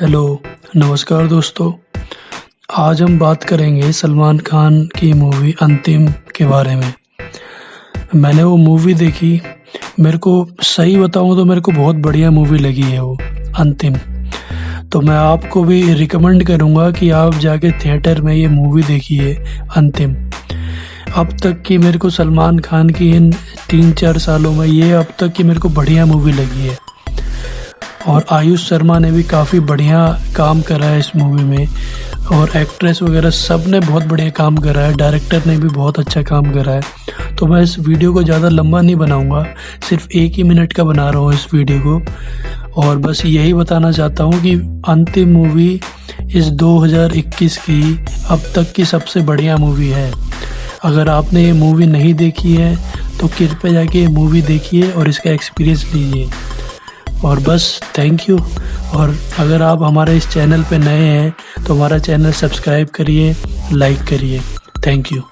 Hello, नमस्कार दोस्तों। आज हम बात करेंगे सलमान खान की मूवी अंतिम के बारे में। मैंने वो मूवी देखी, मेरे को सही बताऊँ तो मेरे को बहुत बढ़िया मूवी लगी है वो, अंतिम। तो मैं आपको भी रिकमेंड करूँगा कि आप जाके थिएटर में ये मूवी देखिए, अंतिम। अब तक की मेरे को सलमान खान की इन तीन चार सालों में ये अब तक की मेरे को बढ़िया मूवी लगी है। और आयुष शर्मा ने भी काफ़ी बढ़िया काम करा है इस मूवी में। और एक्ट्रेस वगैरह सबने बहुत बढ़िया काम करा है। डायरेक्टर ने भी बहुत अच्छा काम करा है। तो मैं इस वीडियो को ज़्यादा लंबा नहीं बनाऊँगा। सिर्फ़ एक ही मिनट का बना रहा हूँ इस वीडियो को। और बस यही बताना चाहता हूँ कि अंतिम मूवी इस 2021 की अब तक की सबसे बढ़िया मूवी है। अगर आपने ये मूवी नहीं देखी है तो कृपया जाके ये मूवी देखिए और इसका एक्सपीरियंस लीजिए। और बस थैंक यू और अगर आप हमारे इस चैनल पे नए हैं तो हमारा चैनल सब्सक्राइब करिए लाइक करिए. Thank you